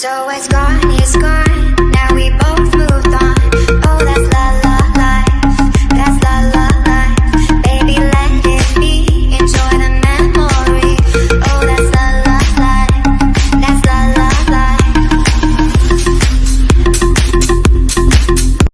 So it's gone It's gone.